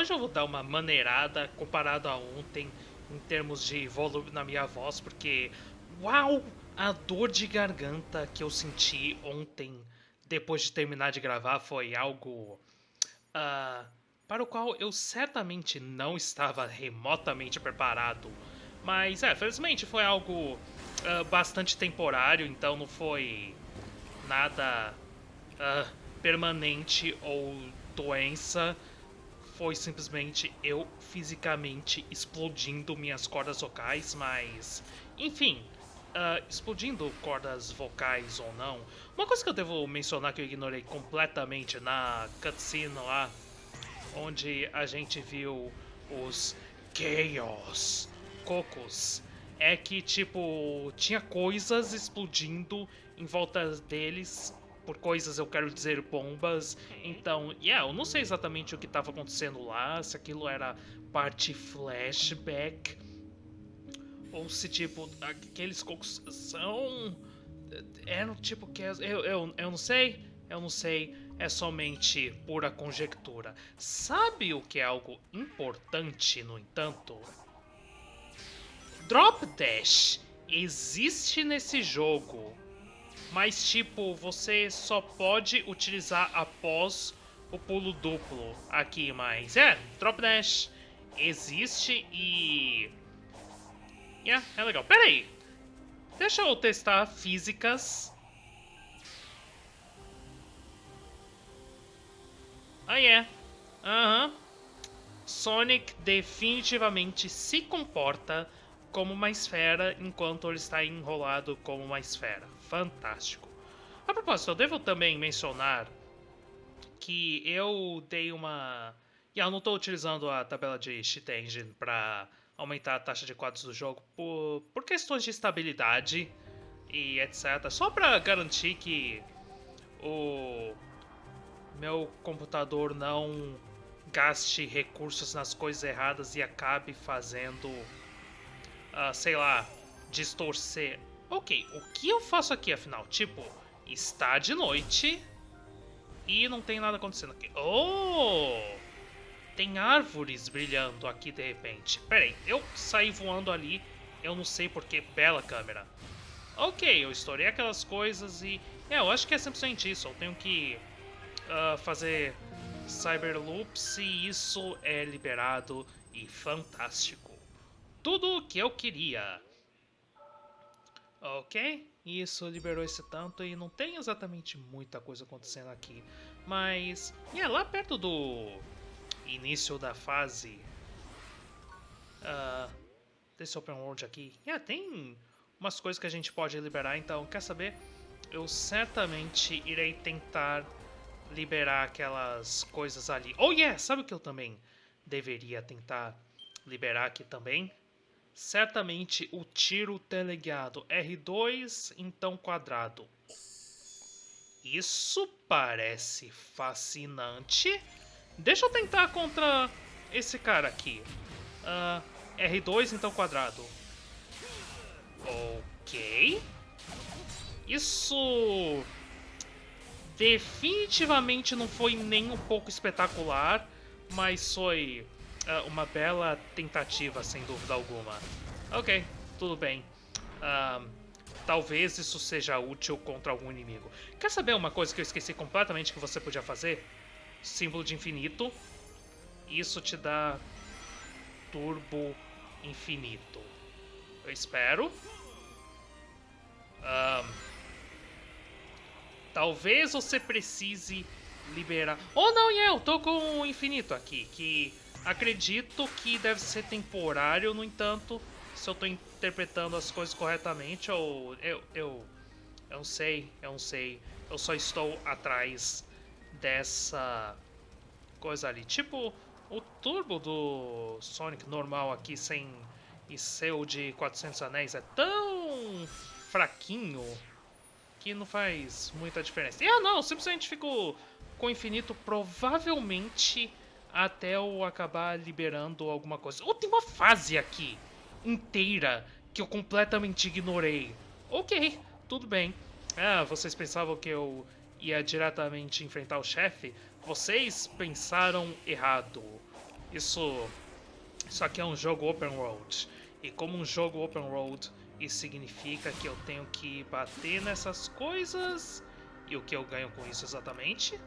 hoje eu vou dar uma maneirada comparado a ontem em termos de volume na minha voz, porque uau, a dor de garganta que eu senti ontem depois de terminar de gravar foi algo uh, para o qual eu certamente não estava remotamente preparado. Mas é, felizmente foi algo uh, bastante temporário, então não foi nada uh, permanente ou doença. Foi simplesmente eu fisicamente explodindo minhas cordas vocais, mas enfim, uh, explodindo cordas vocais ou não. Uma coisa que eu devo mencionar que eu ignorei completamente na cutscene lá, onde a gente viu os Chaos Cocos é que, tipo, tinha coisas explodindo em volta deles. Por coisas eu quero dizer bombas. Então, yeah, eu não sei exatamente o que estava acontecendo lá, se aquilo era parte flashback. Ou se, tipo, aqueles cocos são. Eram tipo que. Eu, eu, eu não sei. Eu não sei. É somente pura conjectura. Sabe o que é algo importante, no entanto? Drop Dash existe nesse jogo, mas tipo, você só pode utilizar após o pulo duplo aqui, mas é, Drop Dash existe e... Yeah, é legal. Pera aí, deixa eu testar físicas. Ah, é. Aham. Sonic definitivamente se comporta como uma esfera enquanto ele está enrolado como uma esfera. Fantástico. A propósito, eu devo também mencionar que eu dei uma... E eu não estou utilizando a tabela de Cheat Engine para aumentar a taxa de quadros do jogo por, por questões de estabilidade e etc. Só para garantir que o meu computador não gaste recursos nas coisas erradas e acabe fazendo uh, sei lá, distorcer. Ok, o que eu faço aqui afinal? Tipo, está de noite e não tem nada acontecendo aqui. Oh! Tem árvores brilhando aqui de repente. Pera aí, eu saí voando ali, eu não sei porque. Bela câmera. Ok, eu estourei aquelas coisas e... É, eu acho que é simplesmente isso. Eu tenho que uh, fazer Cyberloops e isso é liberado e fantástico tudo o que eu queria. Ok, isso liberou esse tanto e não tem exatamente muita coisa acontecendo aqui. Mas, é lá perto do início da fase uh, desse open world aqui, yeah, tem umas coisas que a gente pode liberar, então quer saber? Eu certamente irei tentar liberar aquelas coisas ali. Oh yeah, sabe o que eu também deveria tentar liberar aqui também? Certamente o tiro teleguiado R2 então quadrado. Isso parece fascinante. Deixa eu tentar contra esse cara aqui. Uh, R2 então quadrado. Ok. Isso definitivamente não foi nem um pouco espetacular, mas foi uh, uma bela tentativa, sem dúvida alguma. Ok, tudo bem. Uh, talvez isso seja útil contra algum inimigo. Quer saber uma coisa que eu esqueci completamente que você podia fazer? Símbolo de infinito. Isso te dá turbo infinito. Eu espero. Talvez você precise liberar... Oh, não, yeah, eu tô com o infinito aqui, que Acredito que deve ser temporário, no entanto, se eu estou interpretando as coisas corretamente, ou eu, eu, eu não sei, eu não sei. Eu só estou atrás dessa coisa ali. Tipo, o turbo do Sonic normal aqui, sem e seu de 400 anéis, é tão fraquinho que não faz muita diferença. E ah, não, simplesmente fico com o infinito provavelmente até eu acabar liberando alguma coisa. Ou oh, tem uma fase aqui inteira que eu completamente ignorei. Ok, tudo bem. Ah, vocês pensavam que eu ia diretamente enfrentar o chefe? Vocês pensaram errado. isso, isso aqui é um jogo open world. E como um jogo open world, isso significa que eu tenho que bater nessas coisas. E o que eu ganho com isso exatamente?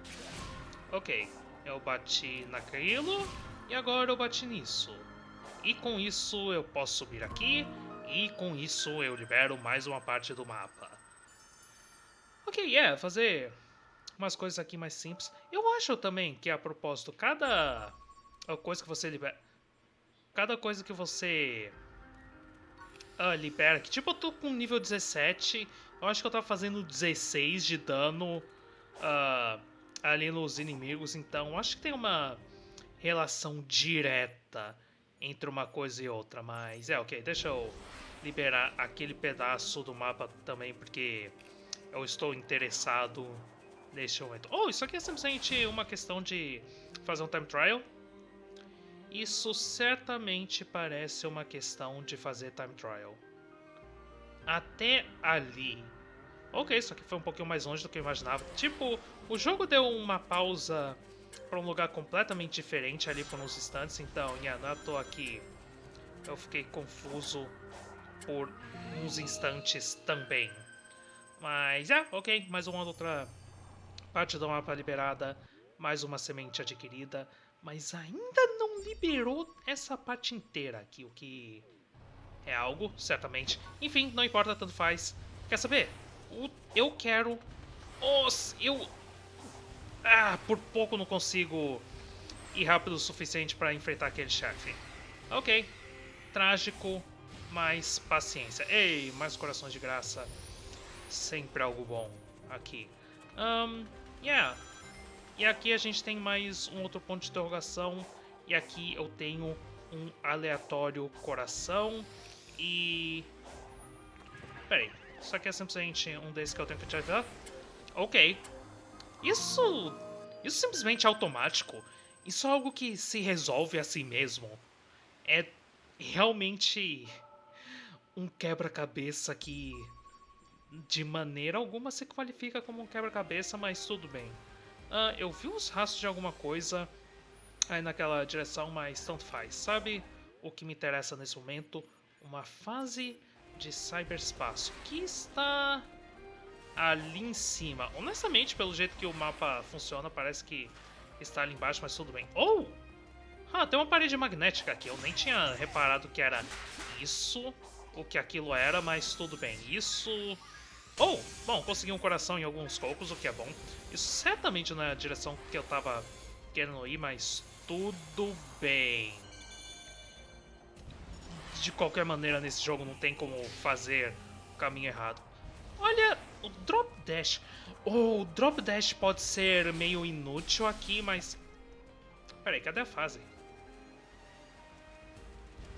Ok, eu bati naquilo e agora eu bati nisso. E com isso eu posso subir aqui e com isso eu libero mais uma parte do mapa. Ok, é, fazer umas coisas aqui mais simples. Eu acho também que a propósito, cada coisa que você libera... Cada coisa que você uh, libera... Que, tipo, eu tô com nível 17, eu acho que eu tava fazendo 16 de dano uh, ali nos inimigos, então acho que tem uma relação direta entre uma coisa e outra, mas é ok, deixa eu liberar aquele pedaço do mapa também, porque eu estou interessado neste momento. Oh, isso aqui é simplesmente uma questão de fazer um time trial. Isso certamente parece uma questão de fazer time trial. Até ali. Ok, isso aqui foi um pouquinho mais longe do que eu imaginava. Tipo, o jogo deu uma pausa para um lugar completamente diferente ali por uns instantes, então, yeah, não é à toa eu fiquei confuso por uns instantes também. Mas, é, ok, mais uma outra parte do mapa liberada, mais uma semente adquirida, mas ainda não liberou essa parte inteira aqui, o que é algo, certamente. Enfim, não importa, tanto faz. Quer saber? Eu quero... Os, eu ah, por pouco não consigo ir rápido o suficiente para enfrentar aquele chefe. Ok. Trágico, mas paciência. Ei, mais corações de graça. Sempre algo bom aqui. Um, yeah. E aqui a gente tem mais um outro ponto de interrogação. E aqui eu tenho um aleatório coração. E... Peraí, isso aqui é simplesmente um desses que eu tenho que ativar? Ok, isso. Isso simplesmente é automático. Isso é algo que se resolve a si mesmo. É realmente um quebra-cabeça que de maneira alguma se qualifica como um quebra-cabeça, mas tudo bem. Uh, eu vi uns rastros de alguma coisa aí naquela direção, mas tanto faz. Sabe o que me interessa nesse momento? Uma fase de cyberspaço que está ali em cima. Honestamente, pelo jeito que o mapa funciona, parece que está ali embaixo, mas tudo bem. Oh! Ah, tem uma parede magnética aqui. Eu nem tinha reparado que era isso, o que aquilo era, mas tudo bem. Isso... Oh! Bom, consegui um coração em alguns cocos, o que é bom. Isso certamente não é a direção que eu tava querendo ir, mas tudo bem. De qualquer maneira, nesse jogo não tem como fazer o caminho errado. Olha, o Drop Dash... Oh, o Drop Dash pode ser meio inútil aqui, mas... Peraí, cadê a fase?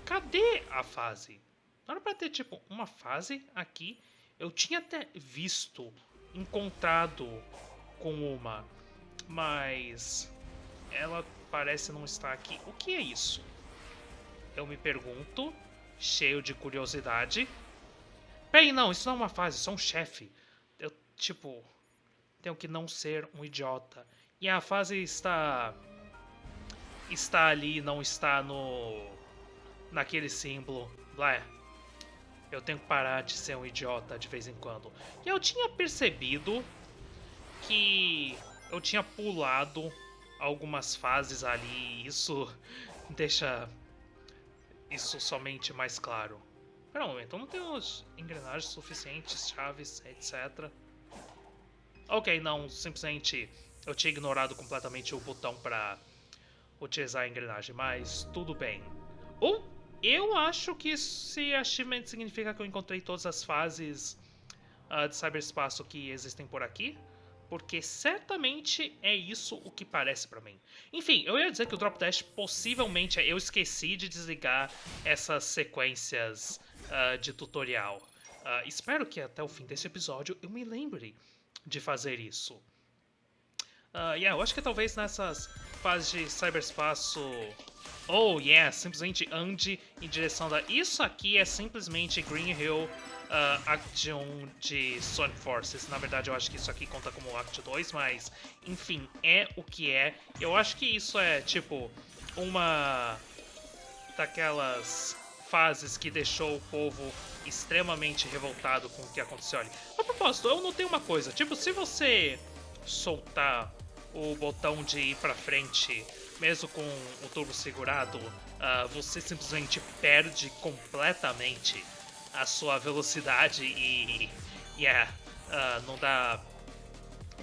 Cadê a fase? Não era pra ter, tipo, uma fase aqui. Eu tinha até visto, encontrado com uma, mas ela parece não estar aqui. O que é isso? Eu me pergunto, cheio de curiosidade. Peraí, não, isso não é uma fase, isso é um chefe. Eu, tipo, tenho que não ser um idiota. E a fase está... Está ali, não está no... Naquele símbolo. Lá. Eu tenho que parar de ser um idiota de vez em quando. E eu tinha percebido que eu tinha pulado algumas fases ali. Isso deixa isso somente mais claro. Espera um momento, não tenho engrenagens suficientes, chaves, etc. Ok, não, simplesmente eu tinha ignorado completamente o botão para utilizar a engrenagem, mas tudo bem. Ou eu acho que esse achievement significa que eu encontrei todas as fases uh, de cyberspaço que existem por aqui, porque certamente é isso o que parece para mim. Enfim, eu ia dizer que o Drop Dash possivelmente eu esqueci de desligar essas sequências uh, de tutorial. Uh, espero que até o fim desse episódio eu me lembre de fazer isso. Uh, yeah, eu acho que talvez nessas fases de cyberspaço... Oh, yeah, simplesmente ande em direção da... Isso aqui é simplesmente Green Hill uh, Act 1 de Sonic Forces. Na verdade, eu acho que isso aqui conta como Act 2, mas... Enfim, é o que é. Eu acho que isso é, tipo, uma daquelas fases que deixou o povo extremamente revoltado com o que aconteceu ali. A propósito, eu notei uma coisa, tipo, se você soltar o botão de ir pra frente, mesmo com o turbo segurado, uh, você simplesmente perde completamente a sua velocidade e, yeah, uh, não dá,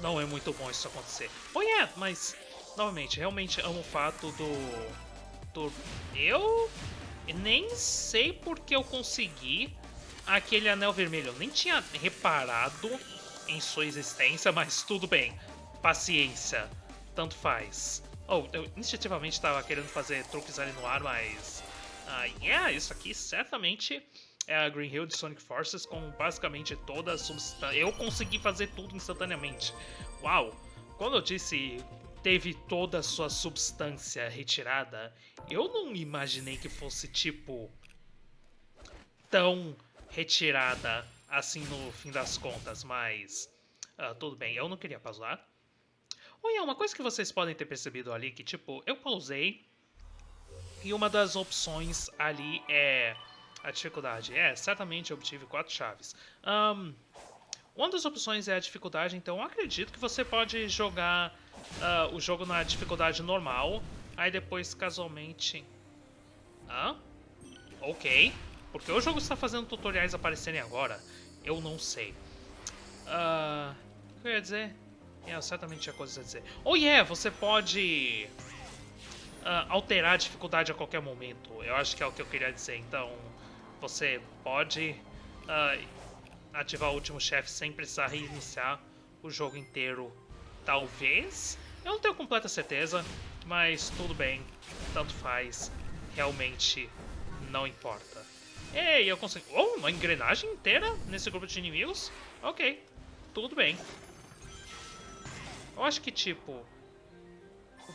não é muito bom isso acontecer. Oh yeah, mas novamente, realmente amo o fato do, do eu nem sei porque eu consegui aquele anel vermelho. Eu nem tinha reparado em sua existência, mas tudo bem. Paciência. Tanto faz. Oh, eu instintivamente estava querendo fazer truques ali no ar, mas... Uh, yeah, isso aqui certamente é a Green Hill de Sonic Forces com basicamente toda a substância. Eu consegui fazer tudo instantaneamente. Uau! Quando eu disse teve toda a sua substância retirada, eu não imaginei que fosse tipo tão retirada assim no fim das contas, mas uh, tudo bem, eu não queria pausar. Olha, uma coisa que vocês podem ter percebido ali que tipo, eu pausei e uma das opções ali é a dificuldade. É, certamente obtive quatro chaves. Um, uma das opções é a dificuldade, então acredito que você pode jogar uh, o jogo na dificuldade normal, aí depois casualmente... Hã? Ok. Porque o jogo está fazendo tutoriais aparecerem agora? Eu não sei. Uh, o que eu ia dizer? É, certamente tinha coisas a dizer. Oh yeah, você pode uh, alterar a dificuldade a qualquer momento. Eu acho que é o que eu queria dizer. Então, você pode uh, ativar o último chefe sem precisar reiniciar o jogo inteiro Talvez. Eu não tenho completa certeza, mas tudo bem. Tanto faz. Realmente não importa. Ei, eu consegui... Oh, uma engrenagem inteira nesse grupo de inimigos? Ok, tudo bem. Eu acho que, tipo...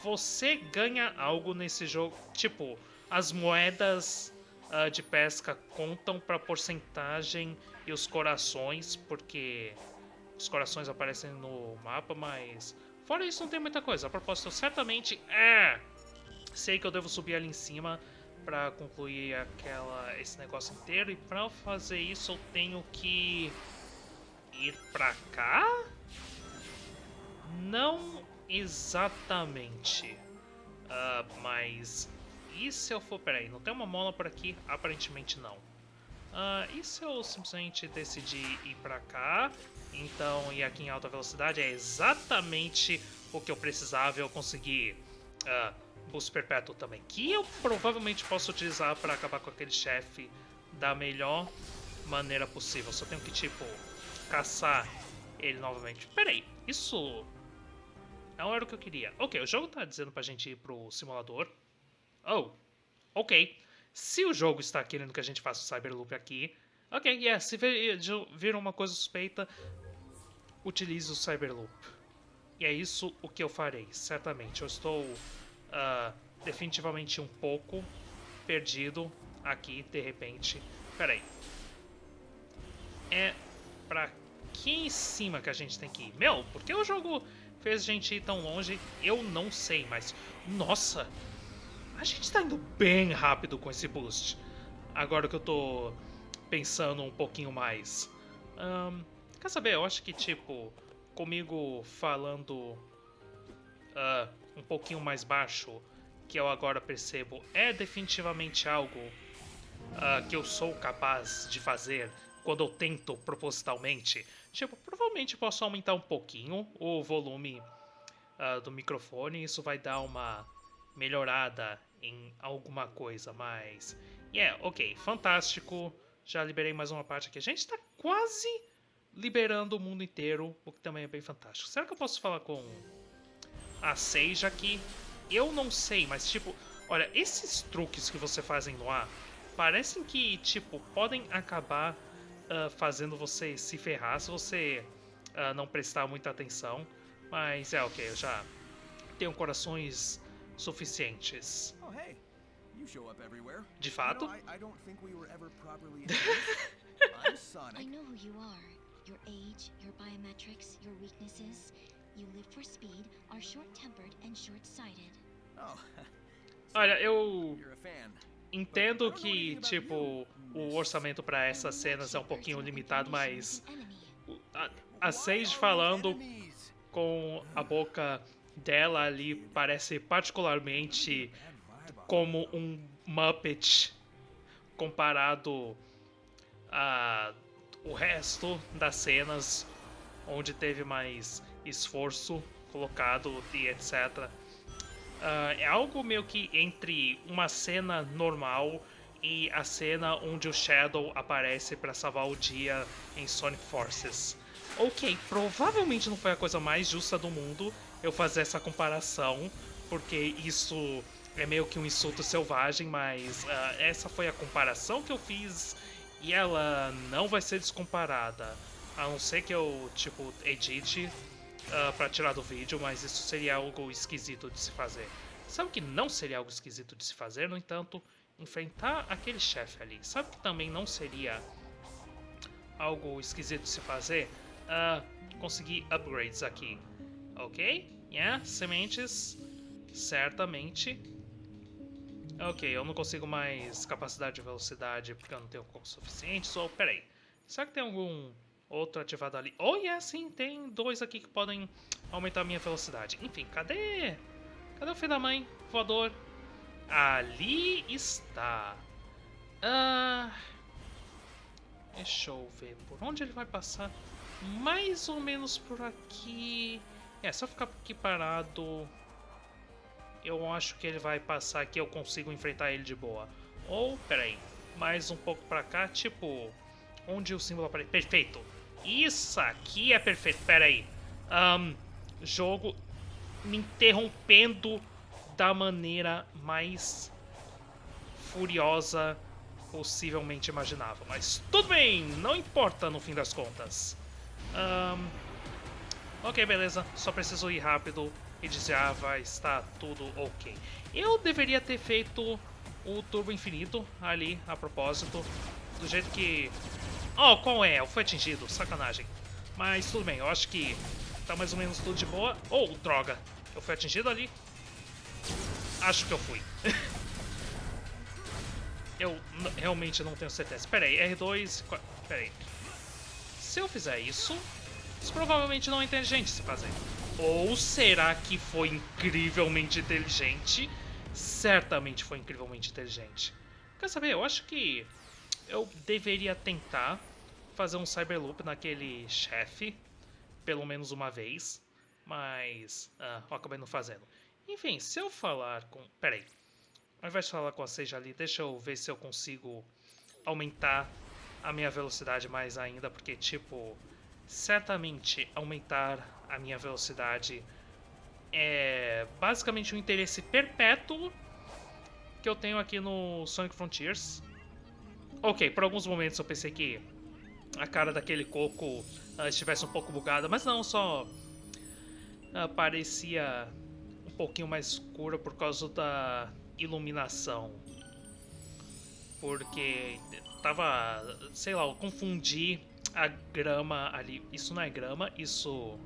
Você ganha algo nesse jogo... Tipo, as moedas uh, de pesca contam para porcentagem e os corações, porque os corações aparecem no mapa, mas fora isso não tem muita coisa. A propósito, certamente é. Sei que eu devo subir ali em cima para concluir aquela esse negócio inteiro e para fazer isso eu tenho que ir para cá? Não exatamente. Uh, mas e se eu for... Peraí, não tem uma mola por aqui? Aparentemente não. Uh, e se eu simplesmente decidir ir pra cá? Então, ir aqui em alta velocidade é exatamente o que eu precisava. Eu consegui uh, boost perpétuo também, que eu provavelmente posso utilizar para acabar com aquele chefe da melhor maneira possível. Só tenho que, tipo, caçar ele novamente. Peraí, isso não era o que eu queria. Ok, o jogo tá dizendo pra gente ir pro simulador. Oh, ok. Se o jogo está querendo que a gente faça o Cyberloop aqui, ok, yeah, se vir, uma coisa suspeita, utilize o Cyberloop. E é isso o que eu farei, certamente. Eu estou uh, definitivamente um pouco perdido aqui, de repente. Peraí. É pra aqui em cima que a gente tem que ir. Meu, por que o jogo fez a gente ir tão longe? Eu não sei, mas... Nossa! A gente tá indo bem rápido com esse boost. Agora que eu tô pensando um pouquinho mais. Um, quer saber? Eu acho que, tipo, comigo falando uh, um pouquinho mais baixo, que eu agora percebo, é definitivamente algo uh, que eu sou capaz de fazer quando eu tento propositalmente. Tipo, provavelmente posso aumentar um pouquinho o volume uh, do microfone, isso vai dar uma melhorada em alguma coisa, mas... Yeah, ok, fantástico. Já liberei mais uma parte aqui. A gente está quase liberando o mundo inteiro, o que também é bem fantástico. Será que eu posso falar com a Sage aqui? Eu não sei, mas tipo... Olha, esses truques que você fazem no ar parecem que, tipo, podem acabar uh, fazendo você se ferrar se você uh, não prestar muita atenção. Mas é ok, eu já tenho corações suficientes. Oh, hey. De fato. You know, I, I don't think we were ever properly I'm Sonic. I know who you are. Your age, your biometrics, your weaknesses. You live for speed, are short-tempered and short-sighted. Oh, Olha, eu entendo que, tipo, o orçamento para essas cenas é um pouquinho limitado, mas a, a Sage falando com a boca dela ali parece particularmente como um Muppet comparado a o resto das cenas onde teve mais esforço colocado e etc. Uh, é algo meio que entre uma cena normal e a cena onde o Shadow aparece para salvar o dia em Sonic Forces. Ok, provavelmente não foi a coisa mais justa do mundo eu fazer essa comparação, porque isso é meio que um insulto selvagem, mas uh, essa foi a comparação que eu fiz e ela não vai ser descomparada. A não ser que eu, tipo, edite uh, pra tirar do vídeo, mas isso seria algo esquisito de se fazer. Sabe que não seria algo esquisito de se fazer, no entanto, enfrentar aquele chefe ali. Sabe que também não seria algo esquisito de se fazer? Uh, conseguir upgrades aqui. Ok? Yeah, sementes. Certamente. Ok, eu não consigo mais capacidade de velocidade porque eu não tenho o suficiente. Só, so, peraí. Será que tem algum Outro ativado ali. Oh, yeah, sim, tem dois aqui que podem aumentar a minha velocidade. Enfim, cadê? Cadê o filho da mãe? Voador. Ali está. Ah, deixa eu ver por onde ele vai passar. Mais ou menos por aqui. É, só ficar aqui parado. Eu acho que ele vai passar aqui, eu consigo enfrentar ele de boa. Ou, peraí, mais um pouco pra cá, tipo, onde o símbolo aparece. Perfeito! Isso aqui é perfeito. Pera aí. Um, jogo me interrompendo da maneira mais furiosa possivelmente imaginável. Mas tudo bem, não importa no fim das contas. Um, ok, beleza. Só preciso ir rápido e dizer, ah, vai estar tudo ok. Eu deveria ter feito o turbo infinito ali, a propósito. Do jeito que Oh, qual é? Foi atingido, sacanagem. Mas tudo bem, eu acho que tá mais ou menos tudo de boa. Oh, droga, eu fui atingido ali? Acho que eu fui. eu realmente não tenho certeza. Espera aí, R2... Espera aí. Se eu fizer isso, isso provavelmente não é inteligente se fazer. Ou será que foi incrivelmente inteligente? Certamente foi incrivelmente inteligente. Quer saber? Eu acho que eu deveria tentar fazer um Cyberloop naquele chefe, pelo menos uma vez, mas ah, eu acabei não fazendo. Enfim, se eu falar com... Peraí, ao invés de falar com a Seja ali, deixa eu ver se eu consigo aumentar a minha velocidade mais ainda, porque, tipo, certamente aumentar a minha velocidade é basicamente um interesse perpétuo que eu tenho aqui no Sonic Frontiers. Ok, por alguns momentos eu pensei que a cara daquele coco uh, estivesse um pouco bugada, mas não, só uh, parecia um pouquinho mais escura por causa da iluminação. Porque tava, sei lá, eu confundi a grama ali. Isso não é grama, isso.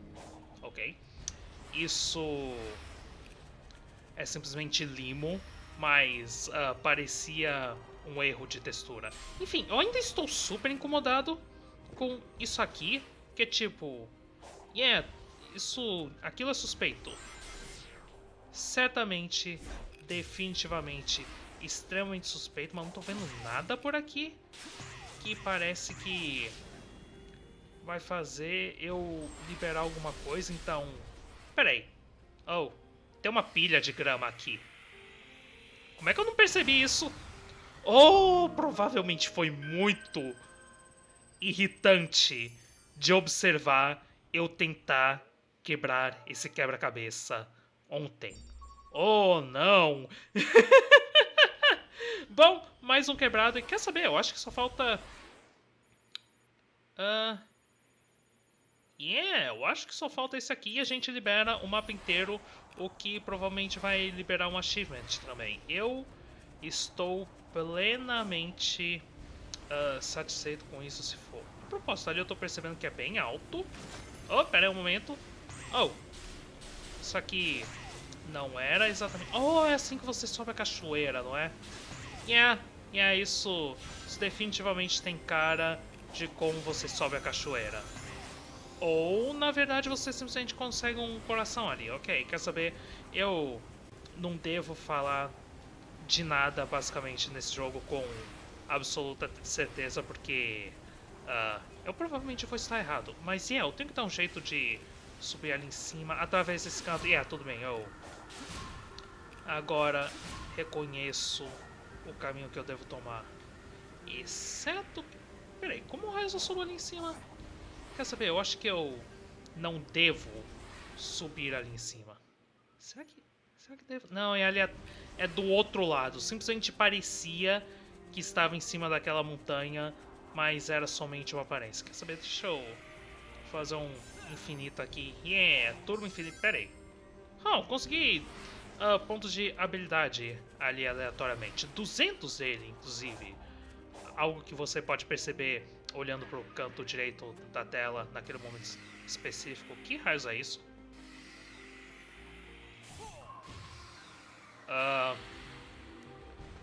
Ok. Isso é simplesmente limo, mas uh, parecia um erro de textura. Enfim, eu ainda estou super incomodado com isso aqui, que é tipo... Yeah, isso... aquilo é suspeito. Certamente, definitivamente, extremamente suspeito, mas não tô vendo nada por aqui que parece que vai fazer eu liberar alguma coisa, então... Pera aí. Oh, tem uma pilha de grama aqui. Como é que eu não percebi isso? Oh, provavelmente foi muito irritante de observar eu tentar quebrar esse quebra-cabeça ontem. Oh, não! Bom, mais um quebrado. E quer saber? Eu acho que só falta... Uh... Yeah, eu acho que só falta esse aqui e a gente libera o mapa inteiro, o que provavelmente vai liberar um achievement também. Eu estou plenamente uh, satisfeito com isso se for. A propósito, ali eu tô percebendo que é bem alto. Oh, pera aí um momento. Oh, isso aqui Não era exatamente... Oh, é assim que você sobe a cachoeira, não é? Yeah, yeah, isso, isso definitivamente tem cara de como você sobe a cachoeira. Ou, na verdade, você simplesmente consegue um coração ali. Ok, quer saber? Eu não devo falar de nada, basicamente, nesse jogo com absoluta certeza, porque uh, eu provavelmente vou estar errado. Mas, yeah, eu tenho que dar um jeito de subir ali em cima, através desse canto. Yeah, tudo bem, eu agora reconheço o caminho que eu devo tomar. Exceto... Peraí, como o eu subo ali em cima? Quer saber, eu acho que eu não devo subir ali em cima. Será que... Será que devo? Não, é ali... É do outro lado. Simplesmente parecia que estava em cima daquela montanha, mas era somente uma aparência. Quer saber? Deixa eu fazer um infinito aqui. Yeah, turbo infinito. Pera aí. Oh, consegui uh, pontos de habilidade ali aleatoriamente. 200 dele, inclusive. Algo que você pode perceber olhando para o canto direito da tela naquele momento específico. Que raios é isso? Uh,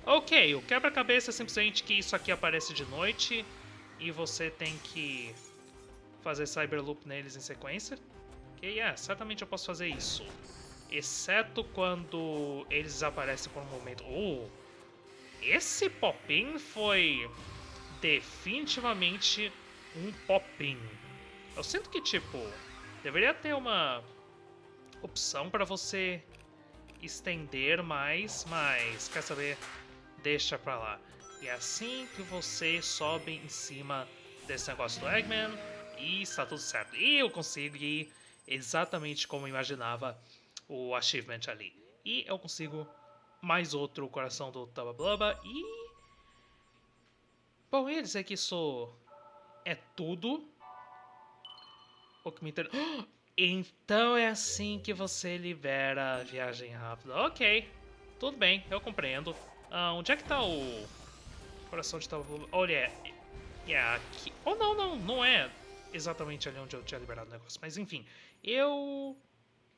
ok, o quebra-cabeça é simplesmente que isso aqui aparece de noite e você tem que fazer Cyberloop neles em sequência. Ok, yeah, certamente eu posso fazer isso. Exceto quando eles desaparecem por um momento. Oh, esse pop-in foi definitivamente um pop-in. Eu sinto que, tipo, deveria ter uma opção para você estender mais, mas quer saber? Deixa pra lá. E é assim que você sobe em cima desse negócio do Eggman e está tudo certo. E eu consigo ir exatamente como imaginava o achievement ali. E eu consigo mais outro coração do Tabablaba e... Bom, ia dizer que isso é tudo. O que me interessa... Então é assim que você libera a viagem rápida. Ok, tudo bem, eu compreendo. Ah, onde é que tá o coração de Tabablaba? Olha, é, é aqui... Oh, não, não, não é exatamente ali onde eu tinha liberado o negócio. Mas enfim, eu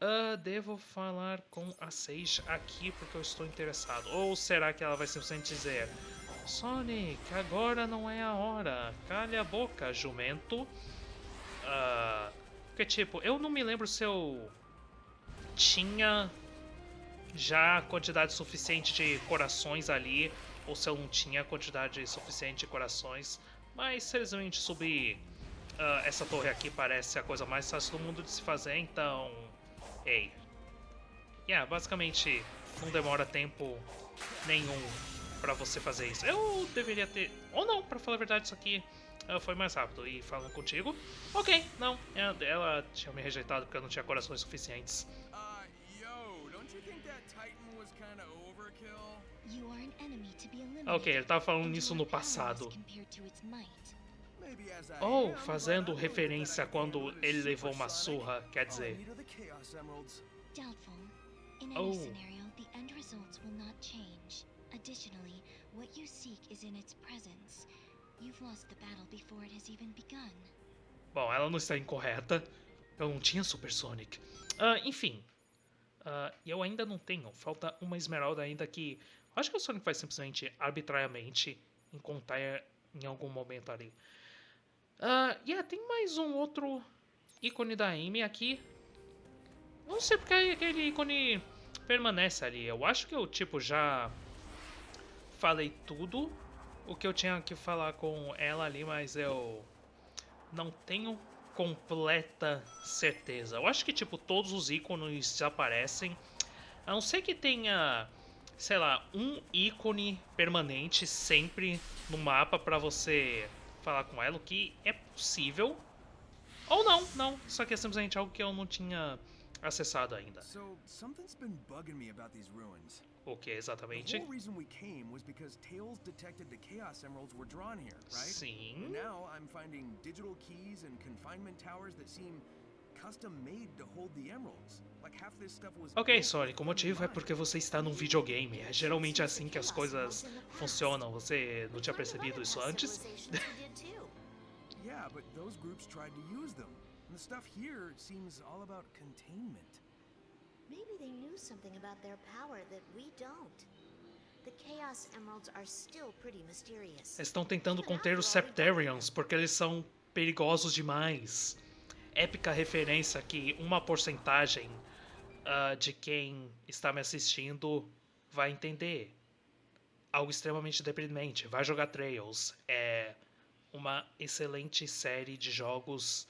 Uh, devo falar com a Sage aqui porque eu estou interessado. Ou será que ela vai simplesmente dizer Sonic, agora não é a hora. Calha a boca, jumento. Uh, porque, tipo, eu não me lembro se eu tinha já quantidade suficiente de corações ali ou se eu não tinha quantidade suficiente de corações. Mas, simplesmente subir uh, essa torre aqui parece a coisa mais fácil do mundo de se fazer, então Ei. Yeah, basicamente não demora tempo nenhum pra você fazer isso. Eu deveria ter... Ou não, pra falar a verdade, isso aqui uh, foi mais rápido. E falando contigo, ok, não. É, ela tinha me rejeitado porque eu não tinha corações suficientes. Ok, ele tava falando nisso no passado. Ou fazendo referência a quando ele levou uma surra, quer dizer. Any oh. Additionally, what you seek is in its presence. You've lost the battle before it has even begun. Bom, ela não está incorreta. Eu não tinha Super Sonic. Uh, enfim. Uh, eu ainda não tenho. Falta uma esmeralda ainda que... Acho que o Sonic vai simplesmente, arbitrariamente, encontrar em algum momento ali. Uh, yeah, tem mais um outro ícone da Amy aqui. Não sei porque aquele ícone permanece ali. Eu acho que eu, tipo, já falei tudo o que eu tinha que falar com ela ali, mas eu não tenho completa certeza. Eu acho que, tipo, todos os ícones desaparecem. A não ser que tenha, sei lá, um ícone permanente sempre no mapa pra você falar com ela, o que é possível. Ou não, não. Isso aqui é simplesmente algo que eu não tinha acessado ainda. So, something's been bugging me about these ruins. O que exatamente? The whole reason we came was because Tails detected the Chaos Emeralds were drawn here, right? Sim. Now I'm finding digital keys and confinement towers that seem custom made to hold the emeralds. Ok, Sonic, o motivo é porque você está num videogame. É geralmente assim que as coisas funcionam. Você não tinha percebido isso antes? yeah, but those groups tried to use them. And the stuff here seems all about containment. Maybe they knew something about their power that we don't. The Chaos Emeralds are still pretty mysterious. Estão tentando conter os Septarians porque eles são perigosos demais. Épica referência que uma porcentagem uh, de quem está me assistindo vai entender. Algo extremamente deprimente. Vai jogar Trails. É uma excelente série de jogos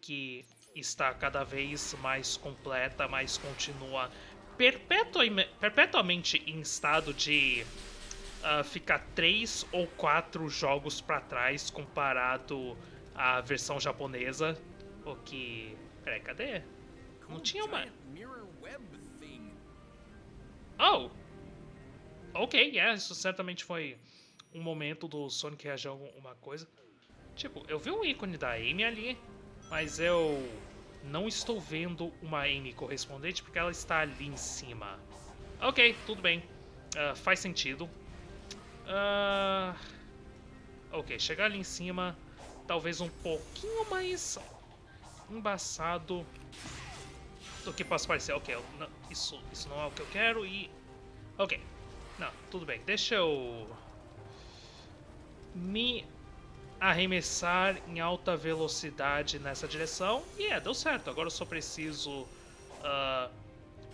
que está cada vez mais completa, mais continua perpetuamente em estado de uh, ficar três ou quatro jogos para trás comparado à versão japonesa. O que. Peraí, cadê? Não tinha uma. Oh! Ok, yeah, isso certamente foi um momento do Sonic reagir a alguma coisa. Tipo, eu vi um ícone da Amy ali, mas eu não estou vendo uma Amy correspondente porque ela está ali em cima. Ok, tudo bem. Uh, faz sentido. Uh, ok, chegar ali em cima, talvez um pouquinho mais embaçado do que possa parecer. Ok, não, isso, isso não é o que eu quero e... Ok, não, tudo bem. Deixa eu me arremessar em alta velocidade nessa direção. E é, deu certo. Agora eu só preciso uh,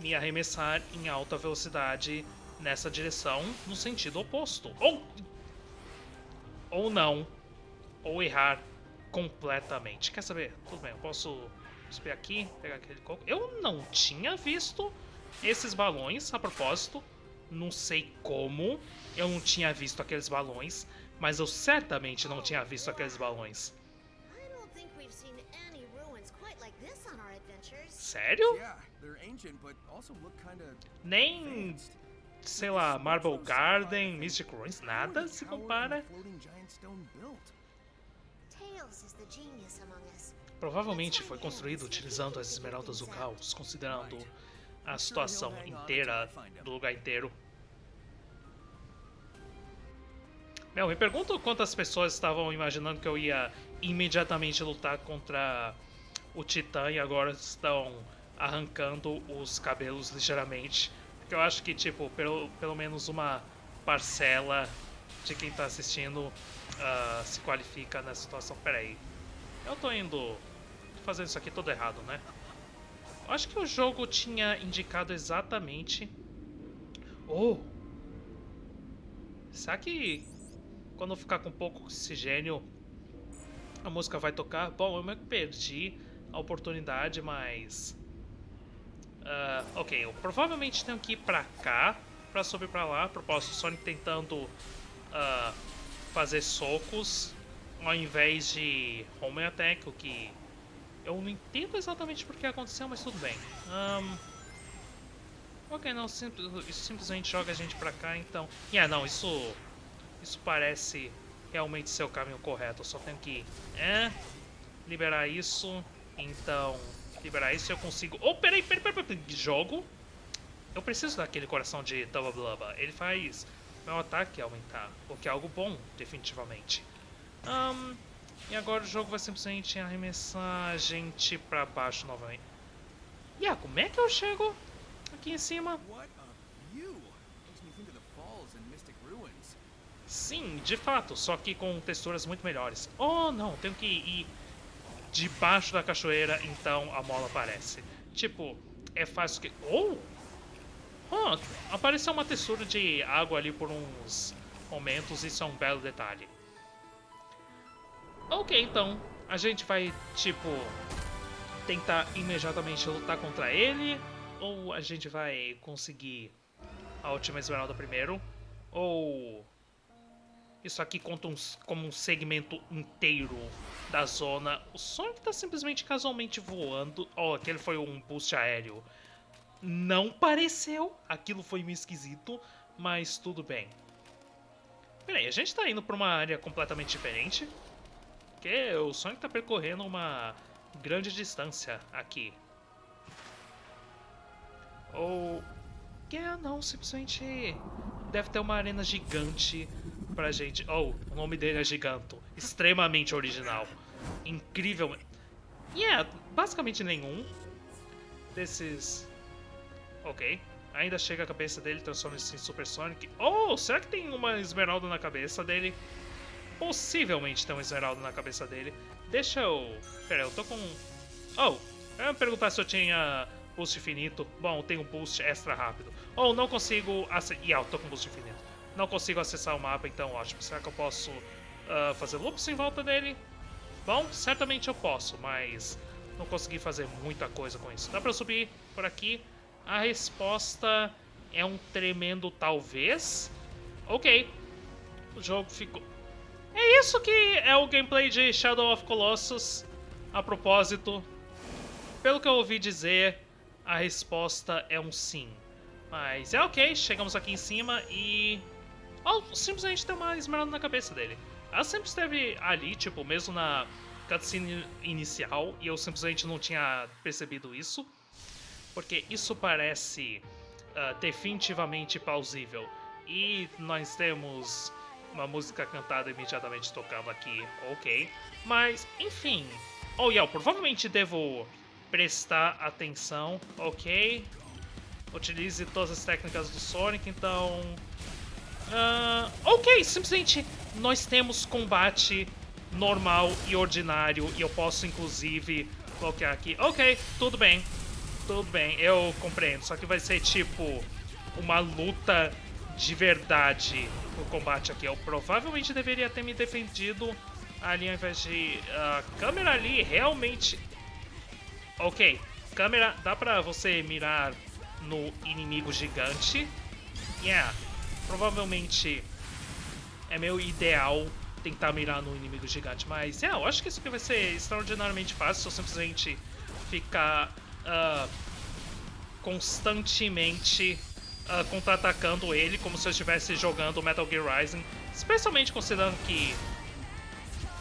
me arremessar em alta velocidade nessa direção no sentido oposto. Ou, ou não. Ou errar completamente. Quer saber? Tudo bem, eu posso subir aqui, pegar aquele coco. Eu não tinha visto esses balões, a propósito. Não sei como eu não tinha visto aqueles balões mas eu certamente não tinha visto aqueles balões. Sério? Nem, sei lá, Marble Garden, Mystic Ruins, nada se compara. Provavelmente foi construído utilizando as esmeraldas do caos, considerando a situação inteira do lugar inteiro. Meu, me pergunto quantas pessoas estavam imaginando que eu ia imediatamente lutar contra o Titã e agora estão arrancando os cabelos ligeiramente. Porque eu acho que, tipo, pelo, pelo menos uma parcela de quem está assistindo uh, se qualifica nessa situação. Pera aí. Eu tô indo fazendo isso aqui todo errado, né? Eu acho que o jogo tinha indicado exatamente... Oh! Será que quando ficar com pouco oxigênio, a música vai tocar. Bom, eu meio que perdi a oportunidade, mas... Uh, ok, eu provavelmente tenho que ir pra cá pra subir pra lá. Propósito, Sonic tentando uh, fazer socos ao invés de home attack, o que eu não entendo exatamente por que aconteceu, mas tudo bem. Um, ok, não, isso simplesmente joga a gente pra cá, então... Yeah, não, isso isso parece realmente ser o caminho correto. Eu só tenho que é, liberar isso. Então, liberar isso eu consigo... Oh, peraí, peraí, peraí, peraí. Jogo. Eu preciso daquele coração de Tava Blubba. Ele faz meu ataque aumentar. O que é algo bom, definitivamente. Um, e agora o jogo vai simplesmente arremessar a gente pra baixo novamente. Yeah, como é que eu chego aqui em cima? Sim, de fato, só que com texturas muito melhores. Oh, não, tenho que ir debaixo da cachoeira, então a mola aparece. Tipo, é fácil que... Oh! Oh, apareceu uma textura de água ali por uns momentos, isso é um belo detalhe. Ok, então, a gente vai, tipo, tentar imediatamente lutar contra ele, ou a gente vai conseguir a última esmeralda primeiro, ou isso aqui conta um, como um segmento inteiro da zona. O Sonic está simplesmente casualmente voando. Oh, aquele foi um boost aéreo. Não pareceu. Aquilo foi meio esquisito, mas tudo bem. Peraí, a gente está indo para uma área completamente diferente. Porque o Sonic está percorrendo uma grande distância aqui. Ou... Que é, não, simplesmente deve ter uma arena gigante pra gente. Oh, o nome dele é Giganto. Extremamente original. Incrível. E yeah, é basicamente nenhum desses Ok. Ainda chega a cabeça dele, transforma-se em Super Sonic. Oh, será que tem uma esmeralda na cabeça dele? Possivelmente tem uma esmeralda na cabeça dele. Deixa eu... Pera, eu tô com... Oh, eu ia perguntar se eu tinha boost infinito. Bom, eu tenho boost extra rápido. Oh, não consigo... Ac... Yeah, eu tô com boost infinito. Não consigo acessar o mapa, então ótimo. Será que eu posso uh, fazer loops em volta dele? Bom, certamente eu posso, mas não consegui fazer muita coisa com isso. Dá pra subir por aqui? A resposta é um tremendo talvez. Ok. O jogo ficou... É isso que é o gameplay de Shadow of Colossus. A propósito, pelo que eu ouvi dizer, a resposta é um sim. Mas é ok, chegamos aqui em cima e... Simplesmente tem uma esmeralda na cabeça dele. Ela sempre esteve ali, tipo, mesmo na cutscene inicial, e eu simplesmente não tinha percebido isso porque isso parece uh, definitivamente plausível. E nós temos uma música cantada imediatamente tocando aqui, ok. Mas, enfim. Oh, yeah, eu provavelmente devo prestar atenção, ok. Utilize todas as técnicas do Sonic, então... Uh, ok, simplesmente nós temos combate normal e ordinário, e eu posso inclusive colocar aqui... Ok, tudo bem, tudo bem, eu compreendo. Só que vai ser tipo uma luta de verdade o combate aqui. Eu provavelmente deveria ter me defendido ali ao invés de... A uh, câmera ali realmente... Ok, câmera, dá pra você mirar no inimigo gigante. Yeah, provavelmente é meu ideal tentar mirar no inimigo gigante. Mas, yeah, eu acho que isso aqui vai ser extraordinariamente fácil se eu simplesmente ficar uh, constantemente uh, contra-atacando ele como se eu estivesse jogando Metal Gear Rising. Especialmente considerando que...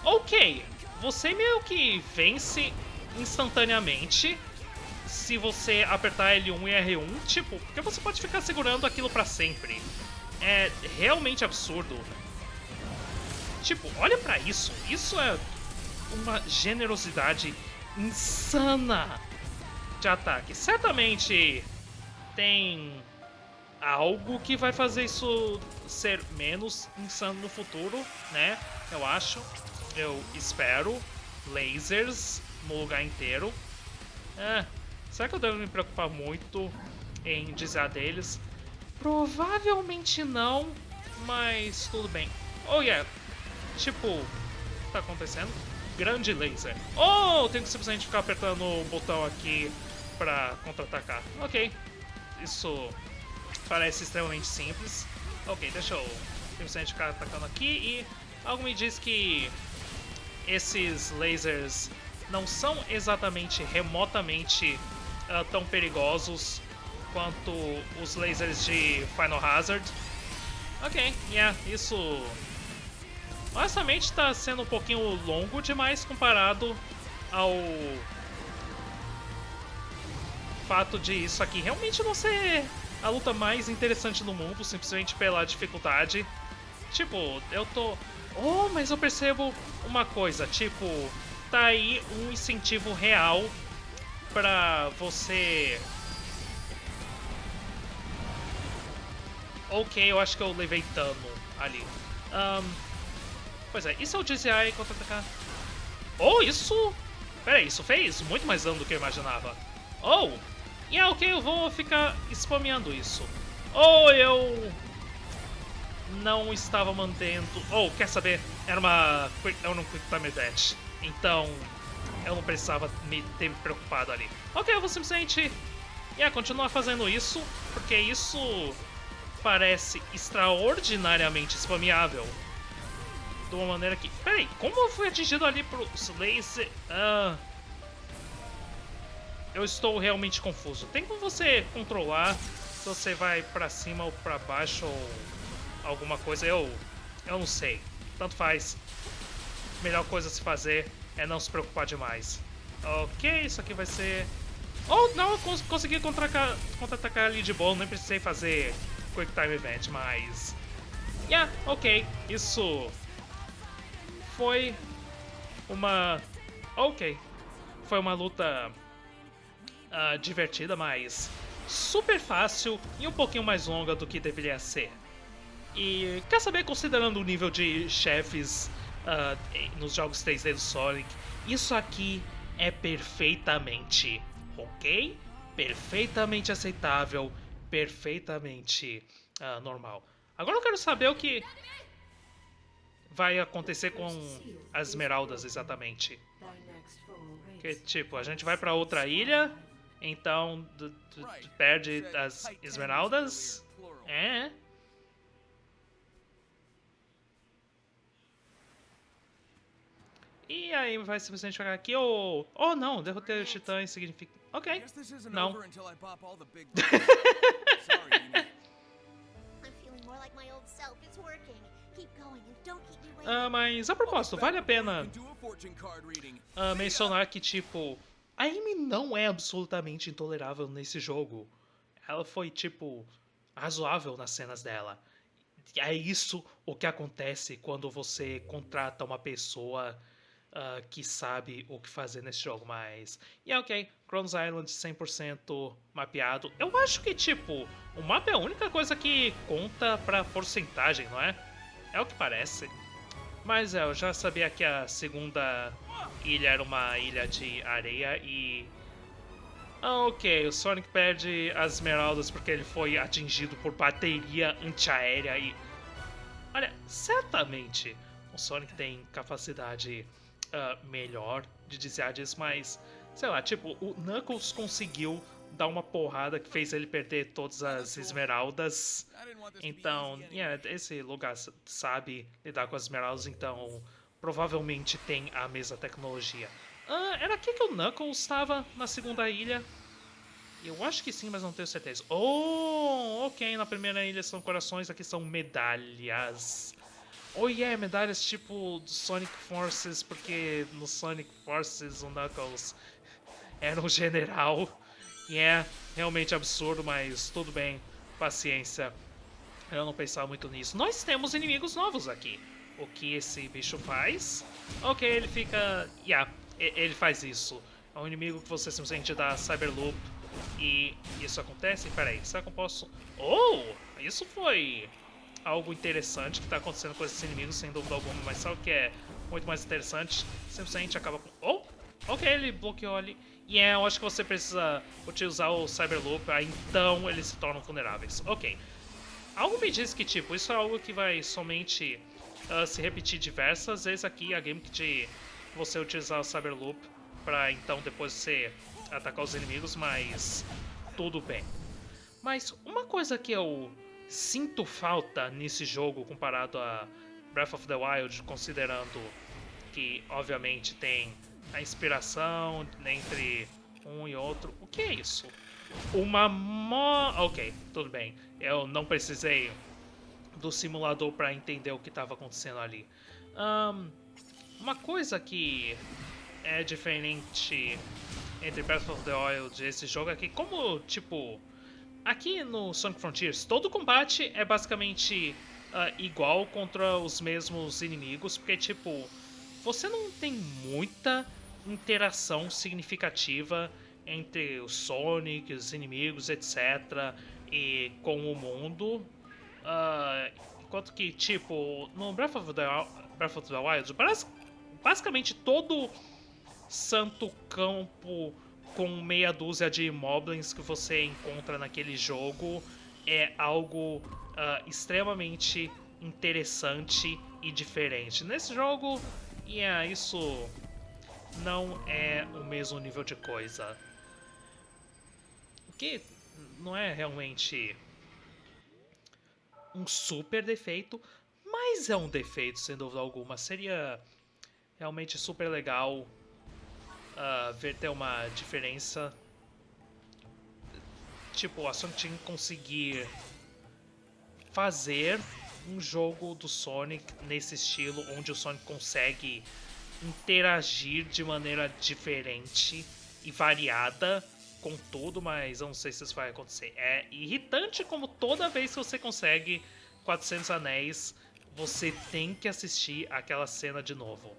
Ok, você meio que vence instantaneamente se você apertar L1 e R1, tipo, porque você pode ficar segurando aquilo pra sempre. É realmente absurdo. Tipo, olha pra isso. Isso é uma generosidade insana de ataque. Certamente tem algo que vai fazer isso ser menos insano no futuro, né? Eu acho. Eu espero. Lasers no lugar inteiro. É, será que eu devo me preocupar muito em desviar deles? Provavelmente não, mas tudo bem. Oh yeah, tipo, o que tá acontecendo? Grande laser. Oh, tenho que simplesmente ficar apertando o botão aqui pra contra-atacar. Ok, isso parece extremamente simples. Ok, deixa eu simplesmente ficar atacando aqui e algo me diz que esses lasers não são exatamente remotamente uh, tão perigosos quanto os lasers de Final Hazard. Ok, yeah, isso honestamente está sendo um pouquinho longo demais comparado ao fato de isso aqui realmente não ser a luta mais interessante do mundo, simplesmente pela dificuldade. Tipo, eu tô... Oh, mas eu percebo uma coisa, tipo, tá aí um incentivo real pra você... Ok, eu acho que eu levei dano ali. Um, pois é, e se eu desviar contra-atacar? Oh, isso... Pera aí, isso fez muito mais dano do que eu imaginava. Oh, e é ok, eu vou ficar spameando isso. Ou eu não estava mantendo... Oh, quer saber? Era uma era um Quick Time Event. Então, eu não precisava me ter me preocupado ali. Ok, eu vou simplesmente yeah, continuar fazendo isso, porque isso parece extraordinariamente spameável. De uma maneira que... Peraí, como eu fui atingido ali pro laser... Ah eu estou realmente confuso. Tem como você controlar se você vai pra cima ou pra baixo ou alguma coisa? Eu, eu não sei. Tanto faz. Melhor coisa a se fazer é não se preocupar demais. Ok, isso aqui vai ser... Oh, não, eu cons consegui contra-atacar contra ali de boa, nem precisei fazer Quick Time Event, mas... Yeah, ok, isso foi uma... Ok, foi uma luta uh, divertida, mas super fácil e um pouquinho mais longa do que deveria ser. E quer saber, considerando o nível de chefes uh, nos jogos 3D do Sonic, isso aqui é perfeitamente ok, perfeitamente aceitável, perfeitamente uh, normal. Agora eu quero saber o que vai acontecer com as esmeraldas exatamente. Que tipo, a gente vai para outra ilha, então perde as esmeraldas? É. E aí vai simplesmente jogar aqui, ou... Oh, não, derrotar o titã significa... Ok, não. uh, mas a propósito, vale a pena uh, mencionar que, tipo, a Amy não é absolutamente intolerável nesse jogo. Ela foi, tipo, razoável nas cenas dela. É isso o que acontece quando você contrata uma pessoa uh, que sabe o que fazer nesse jogo, mas... E yeah, ok, Cronos Island 100% mapeado. Eu acho que, tipo, o mapa é a única coisa que conta pra porcentagem, não é? É o que parece. Mas é, eu já sabia que a segunda ilha era uma ilha de areia e... Ah, ok, o Sonic perde as esmeraldas porque ele foi atingido por bateria antiaérea e... Olha, certamente o Sonic tem capacidade uh, melhor de dizer disso, mas sei lá, tipo, o Knuckles conseguiu dar uma porrada que fez ele perder todas as esmeraldas. Então, yeah, esse lugar sabe lidar com as esmeraldas, então provavelmente tem a mesma tecnologia. Ah, era aqui que o Knuckles estava na segunda ilha? Eu acho que sim, mas não tenho certeza. Oh, ok, na primeira ilha são corações, aqui são medalhas. Oh yeah, medalhas tipo Sonic Forces, porque no Sonic Forces o Knuckles era um general. E é realmente absurdo, mas tudo bem, paciência. Eu não pensava muito nisso. Nós temos inimigos novos aqui. O que esse bicho faz? Ok, ele fica... Yeah, ele faz isso. É um inimigo que você simplesmente dá Cyberloop e isso acontece? Peraí, será que eu posso... Oh! Isso foi algo interessante que está acontecendo com esses inimigos, sem dúvida alguma, mas sabe o que é muito mais interessante? Simplesmente acaba com... Oh! Ok, ele bloqueou ali. E é, eu acho que você precisa utilizar o Cyberloop, aí então eles se tornam vulneráveis. Ok. Algo me diz que, tipo, isso é algo que vai somente uh, se repetir diversas vezes aqui, a game de você utilizar o Cyberloop para então depois você atacar os inimigos, mas tudo bem. Mas uma coisa que eu sinto falta nesse jogo comparado a Breath of the Wild, considerando que obviamente tem a inspiração entre um e outro. O que é isso? Uma mo... Ok, tudo bem. Eu não precisei do simulador para entender o que estava acontecendo ali. Um, uma coisa que é diferente entre Breath of the Wild e esse jogo é que como, tipo, Aqui no Sonic Frontiers, todo combate é basicamente uh, igual contra os mesmos inimigos, porque, tipo, você não tem muita interação significativa entre o Sonic, os inimigos, etc., e com o mundo. Uh, enquanto que, tipo, no Breath of the, Breath of the Wild, basicamente todo santo campo com meia dúzia de moblins que você encontra naquele jogo é algo uh, extremamente interessante e diferente. Nesse jogo, yeah, isso não é o mesmo nível de coisa. O que não é realmente um super defeito, mas é um defeito sem dúvida alguma. Seria realmente super legal uh, ver ter uma diferença. Tipo, a Sonic Team conseguir fazer um jogo do Sonic nesse estilo, onde o Sonic consegue interagir de maneira diferente e variada com tudo, mas eu não sei se isso vai acontecer. É irritante como toda vez que você consegue 400 anéis, você tem que assistir aquela cena de novo.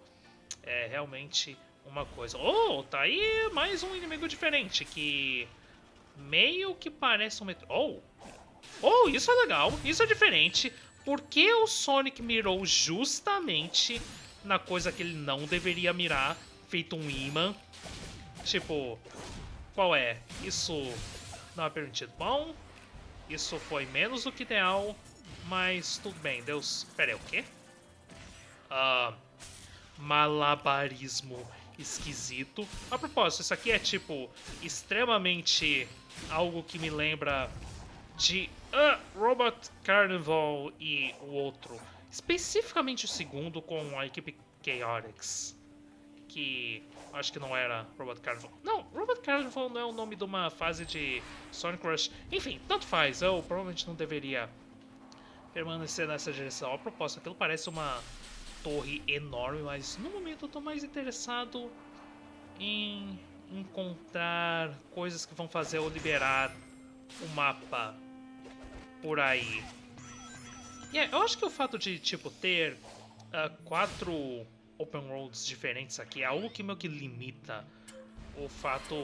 É realmente uma coisa. Oh, tá aí mais um inimigo diferente que meio que parece um metro... Oh! Oh, isso é legal, isso é diferente. Por que o Sonic mirou justamente na coisa que ele não deveria mirar, feito um imã? Tipo, qual é? Isso não é permitido. Bom, isso foi menos do que ideal, mas tudo bem. Deus... Pera aí, o quê? Uh, malabarismo esquisito. A propósito, isso aqui é tipo extremamente algo que me lembra de uh, Robot Carnival e o outro. Especificamente o segundo com a equipe Chaotix. Que acho que não era Robot Carnival. Não, Robot Carnival não é o nome de uma fase de Sonic Rush. Enfim, tanto faz. Eu provavelmente não deveria permanecer nessa direção. A propósito, aquilo parece uma torre enorme, mas no momento eu tô mais interessado em encontrar coisas que vão fazer eu liberar o mapa por aí. E yeah, eu acho que o fato de, tipo, ter uh, quatro open worlds diferentes aqui é algo que meio que limita o fato...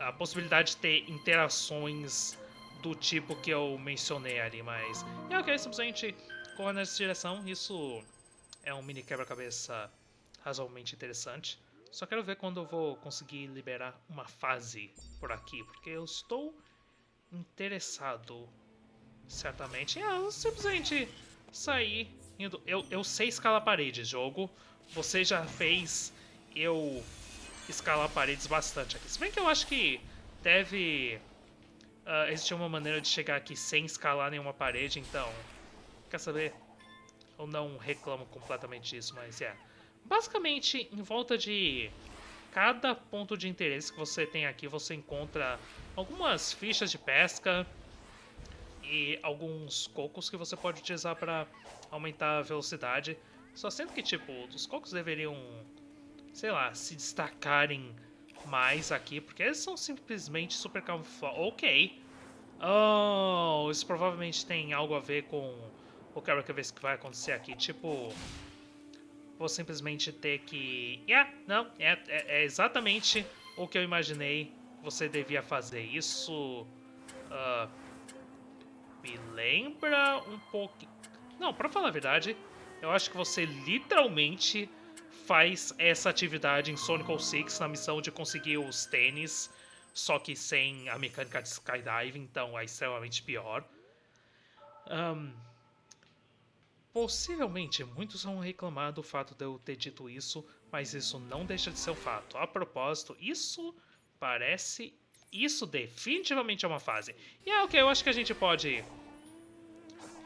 a possibilidade de ter interações do tipo que eu mencionei ali, mas... É ok, simplesmente correr nessa direção, isso é um mini quebra-cabeça razoavelmente interessante. Só quero ver quando eu vou conseguir liberar uma fase por aqui, porque eu estou interessado, certamente. É, simplesmente sair indo... Eu, eu sei escalar paredes, jogo. Você já fez eu escalar paredes bastante aqui. Se bem que eu acho que deve uh, existir uma maneira de chegar aqui sem escalar nenhuma parede, então... Quer saber? Eu não reclamo completamente disso, mas é... Basicamente, em volta de cada ponto de interesse que você tem aqui, você encontra algumas fichas de pesca e alguns cocos que você pode utilizar para aumentar a velocidade. Só sendo que, tipo, os cocos deveriam, sei lá, se destacarem mais aqui, porque eles são simplesmente super camuflados. Ok. Oh, isso provavelmente tem algo a ver com o quebra-cabeça que vai acontecer aqui. Tipo, vou simplesmente ter que... Yeah, não, é, é, é exatamente o que eu imaginei você devia fazer. Isso uh, me lembra um pouco... Não, pra falar a verdade, eu acho que você literalmente faz essa atividade em Sonic 6 na missão de conseguir os tênis, só que sem a mecânica de skydiving, então é extremamente pior. Um, Possivelmente muitos vão reclamar do fato de eu ter dito isso, mas isso não deixa de ser um fato. A propósito, isso parece. Isso definitivamente é uma fase. E é ok, eu acho que a gente pode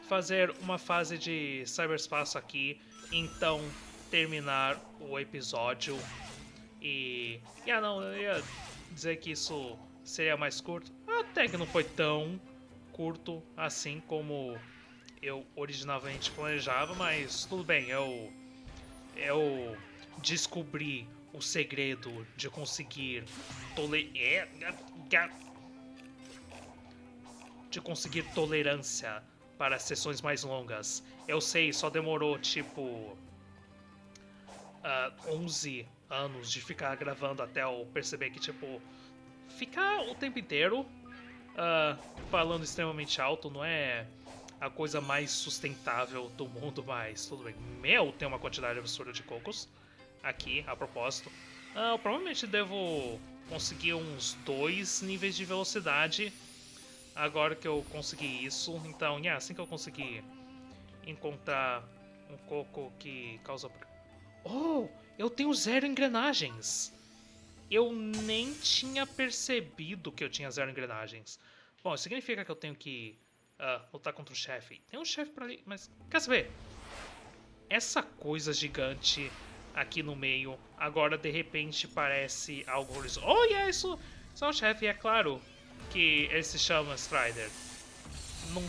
fazer uma fase de cyberspaço aqui, então terminar o episódio. E. Ah, não, eu ia dizer que isso seria mais curto. Até que não foi tão curto assim como eu originalmente planejava, mas tudo bem, eu eu descobri o segredo de conseguir tole é, de conseguir tolerância para sessões mais longas. Eu sei, só demorou tipo uh, ah, 11 anos de ficar gravando até eu perceber que tipo ficar o tempo inteiro uh, falando extremamente alto não é a coisa mais sustentável do mundo, mas tudo bem. Mel tem uma quantidade absurda de cocos aqui, a propósito. Ah, eu provavelmente devo conseguir uns dois níveis de velocidade agora que eu consegui isso. Então, yeah, assim que eu conseguir encontrar um coco que causa... Oh, eu tenho zero engrenagens! Eu nem tinha percebido que eu tinha zero engrenagens. Bom, isso significa que eu tenho que uh, lutar contra o chefe. Tem um chefe por ali, mas quer saber? Essa coisa gigante aqui no meio, agora de repente parece algo horizontal. Oh, yeah, isso, isso é um chefe, é claro que ele se chama Strider. Não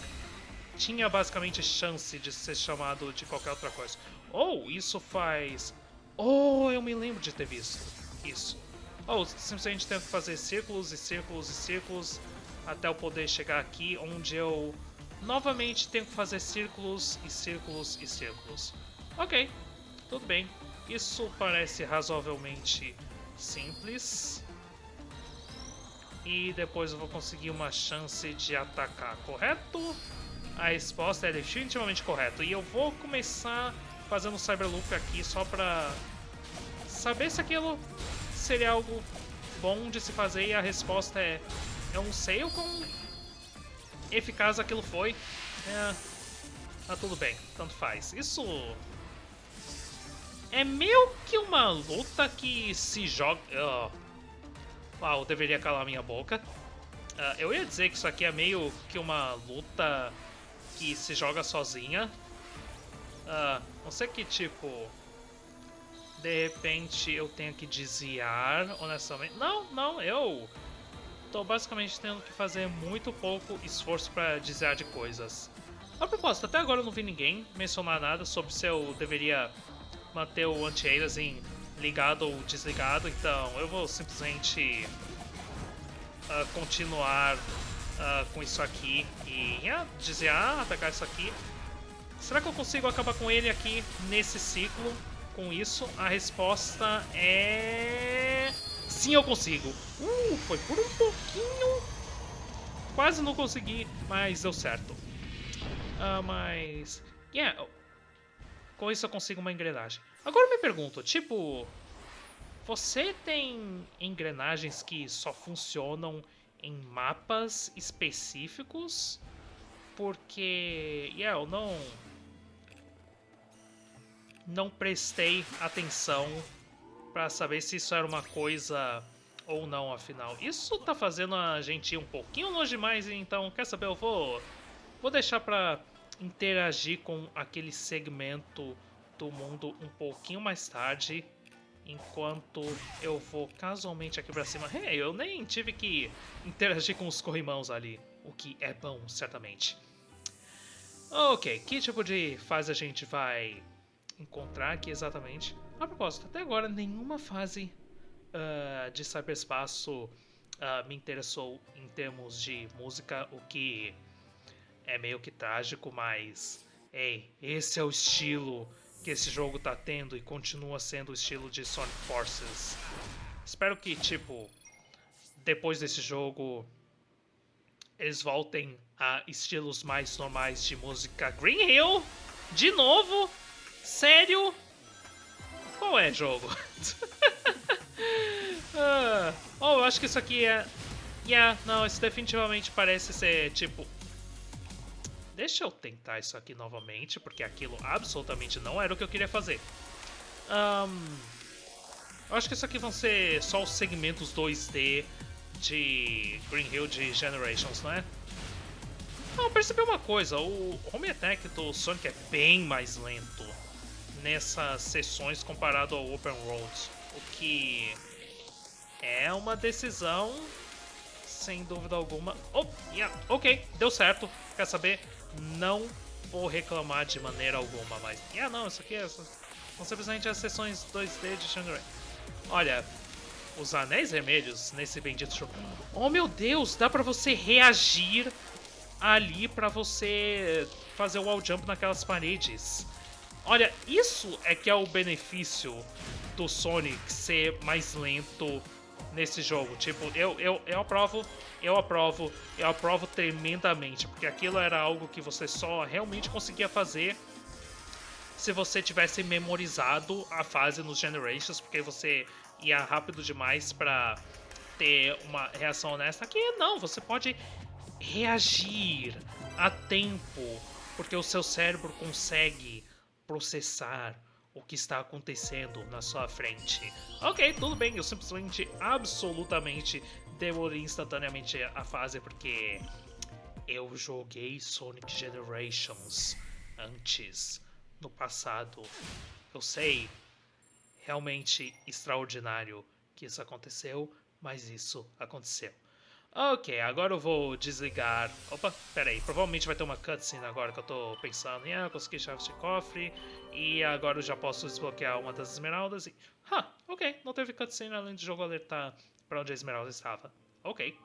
tinha basicamente chance de ser chamado de qualquer outra coisa. Oh, isso faz... Oh, eu me lembro de ter visto isso. Oh, simplesmente tenho que fazer círculos e círculos e círculos até eu poder chegar aqui, onde eu novamente tenho que fazer círculos e círculos e círculos. Ok, tudo bem. Isso parece razoavelmente simples. E depois eu vou conseguir uma chance de atacar, correto? A resposta é definitivamente correta. E eu vou começar fazendo o Cyberloop aqui só pra saber se aquilo seria algo bom de se fazer. E a resposta é... Eu não sei o quão eficaz aquilo foi. É, tá tudo bem, tanto faz. Isso é meio que uma luta que se joga... Uh, uau, deveria calar minha boca. Uh, eu ia dizer que isso aqui é meio que uma luta que se joga sozinha. Uh, não sei que tipo... De repente eu tenho que desviar, honestamente. Não, não, eu tô basicamente tendo que fazer muito pouco esforço para desviar de coisas. A propósito, até agora eu não vi ninguém mencionar nada sobre se eu deveria manter o anti-aliasing ligado ou desligado, então eu vou simplesmente uh, continuar uh, com isso aqui e yeah, desviar, atacar isso aqui. Será que eu consigo acabar com ele aqui nesse ciclo? Com isso, a resposta é... Sim, eu consigo. Uh, foi por um pouquinho. Quase não consegui, mas deu certo. Mas... Yeah, com isso eu consigo uma engrenagem. Agora eu me pergunto, tipo... Você tem engrenagens que só funcionam em mapas específicos? Porque... Yeah, eu não... Não prestei atenção para saber se isso era uma coisa ou não, afinal. Isso tá fazendo a gente ir um pouquinho longe demais, então, quer saber, eu vou... Vou deixar pra interagir com aquele segmento do mundo um pouquinho mais tarde, enquanto eu vou casualmente aqui pra cima. Hey, eu nem tive que interagir com os corrimãos ali, o que é bom, certamente. Ok, que tipo de fase a gente vai encontrar aqui exatamente? A propósito, até agora nenhuma fase uh, de cyberspaço uh, me interessou em termos de música, o que é meio que trágico, mas... Ei, esse é o estilo que esse jogo tá tendo e continua sendo o estilo de Sonic Forces. Espero que, tipo, depois desse jogo eles voltem a estilos mais normais de música. Green Hill? De novo? Sério? Qual é jogo? ah, oh, eu acho que isso aqui é... Yeah, não, isso definitivamente parece ser, tipo, Deixa eu tentar isso aqui novamente, porque aquilo absolutamente não era o que eu queria fazer. Um, eu acho que isso aqui vão ser só os segmentos 2D de Green Hill de Generations, não é? Ah, eu percebi uma coisa, o home attack do Sonic é bem mais lento nessas sessões comparado ao Open Road, o que é uma decisão sem dúvida alguma. Oh, yeah, ok, deu certo. Quer saber? Não vou reclamar de maneira alguma, mas... Ah, não, isso aqui é... são simplesmente as sessões 2D de Shangri. Olha, os anéis vermelhos nesse bendito jogo... Oh, meu Deus, dá pra você reagir ali pra você fazer o wall jump naquelas paredes. Olha, isso é que é o benefício do Sonic ser mais lento nesse jogo. Tipo, eu, eu, eu aprovo, eu aprovo, eu aprovo tremendamente, porque aquilo era algo que você só realmente conseguia fazer se você tivesse memorizado a fase nos Generations, porque você ia rápido demais pra ter uma reação honesta. Aqui não, você pode reagir a tempo, porque o seu cérebro consegue processar o que está acontecendo na sua frente. Ok, tudo bem, eu simplesmente, absolutamente demorei instantaneamente a fase porque eu joguei Sonic Generations antes, no passado. Eu sei, realmente extraordinário que isso aconteceu, mas isso aconteceu. Ok, agora eu vou desligar... Opa, pera aí, provavelmente vai ter uma cutscene agora que eu tô pensando. Ah, eu consegui chaves de cofre e agora eu já posso desbloquear uma das esmeraldas e... Ah, ok, não teve cutscene além do jogo alertar pra onde a esmeralda estava. Ok.